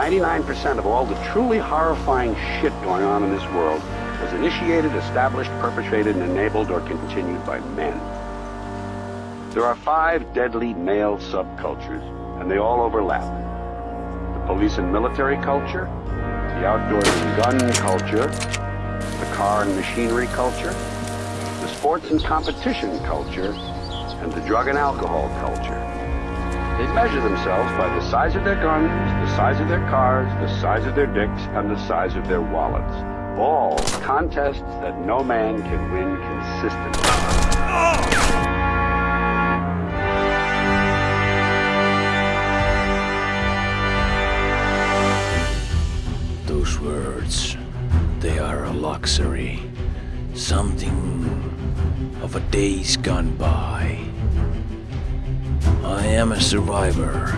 99% of all the truly horrifying shit going on in this world was initiated, established, perpetrated, and enabled or continued by men. There are five deadly male subcultures, and they all overlap. The police and military culture, the outdoors and gun culture, the car and machinery culture, the sports and competition culture, and the drug and alcohol culture. They measure themselves by the size of their guns, the size of their cars, the size of their dicks, and the size of their wallets. All contests that no man can win consistently. Those words, they are a luxury. Something of a days gone by. I am a survivor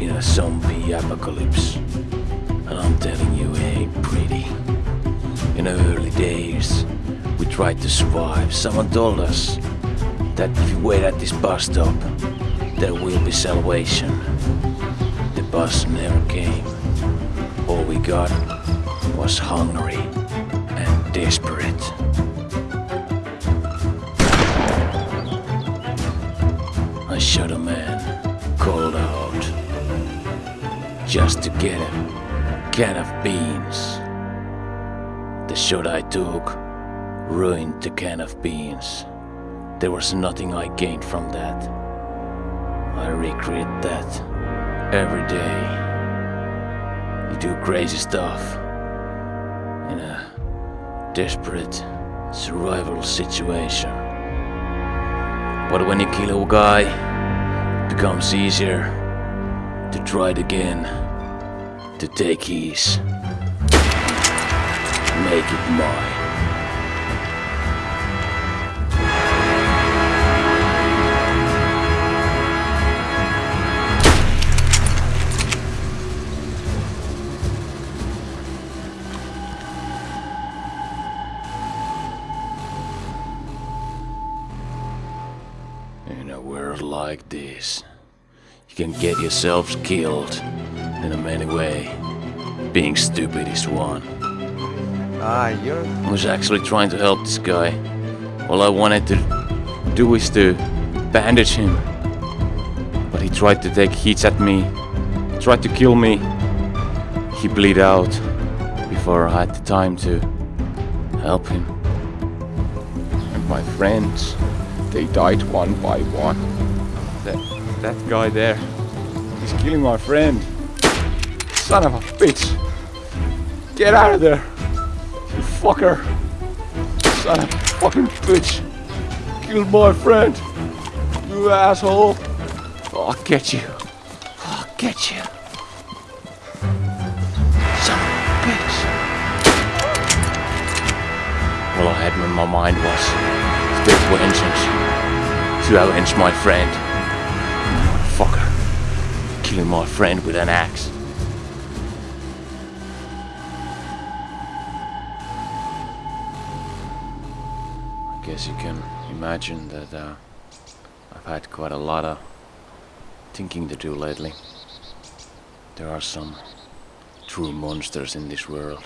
in a zombie apocalypse. And I'm telling you, it ain't pretty. In the early days, we tried to survive. Someone told us that if you wait at this bus stop, there will be salvation. The bus never came. All we got was hungry and desperate. Just to get a can of beans. The shot I took ruined the can of beans. There was nothing I gained from that. I regret that every day. You do crazy stuff in a desperate survival situation. But when you kill a guy, it becomes easier to try it again, to take his, make it mine. In a world like this, you can get yourselves killed in a many way. Being stupid is one. Ah, you're... I was actually trying to help this guy. All I wanted to do is to bandage him. But he tried to take hits at me, tried to kill me. He bleed out before I had the time to help him. And my friends, they died one by one. That, that guy there, he's killing my friend. Son of a bitch! Get out of there! You fucker! Son of a fucking bitch! Killed my friend! You asshole! I'll get you! I'll get you! Son of a bitch! All I had in my mind was still vengeance. To avenge my friend. Fucker. Killing my friend with an axe. I guess you can imagine that uh, I've had quite a lot of thinking to do lately. There are some true monsters in this world.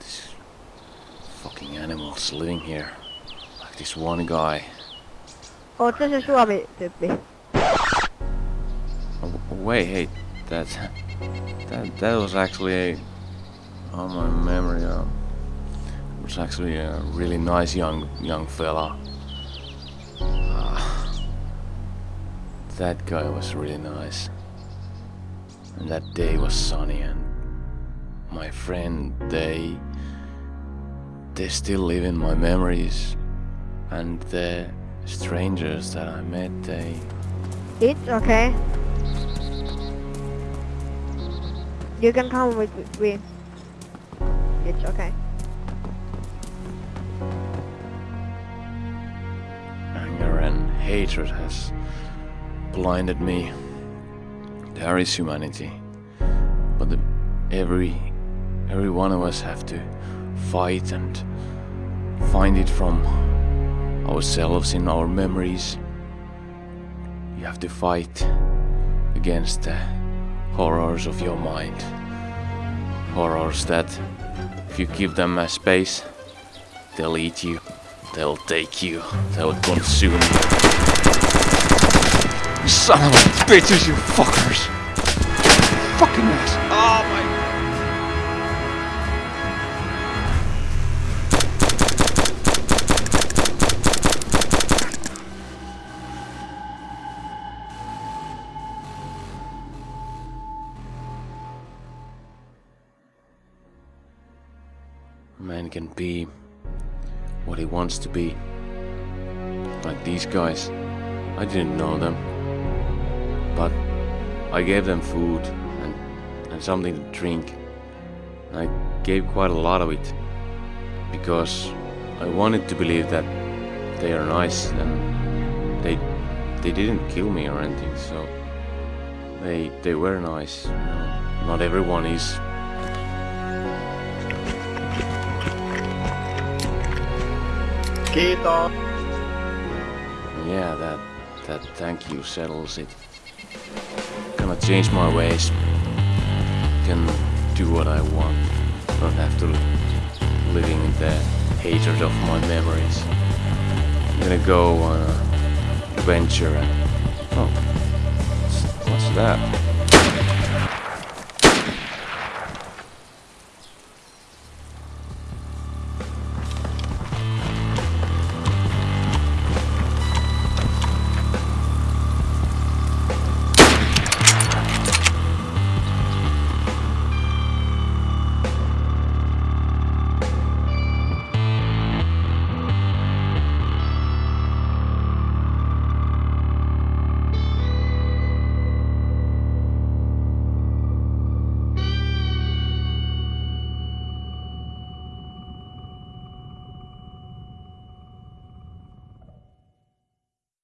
These fucking animals living here. Like this one guy. Oot sä se Suomi-tyyppi? Wait, hey, that, that that was actually a, on my memory, uh, was actually a really nice young young fella. Ah, that guy was really nice, and that day was sunny, and my friend, they, they still live in my memories, and the strangers that I met, they. It's okay. You can come with me. It's okay. anger and hatred has blinded me. There is humanity, but the, every every one of us have to fight and find it from ourselves in our memories. You have to fight against the horrors of your mind. Horrors that, if you give them a space, they'll eat you, they'll take you, they'll consume you. Son of a bitches, you fuckers! Fucking ass! Can be what he wants to be. Like these guys. I didn't know them. But I gave them food and, and something to drink. I gave quite a lot of it. Because I wanted to believe that they are nice and they they didn't kill me or anything, so they they were nice. Not everyone is Yeah, that that thank you settles it. Gonna change my ways. Can do what I want. Don't have to living in the hatred of my memories. I'm gonna go on a adventure and oh, what's that?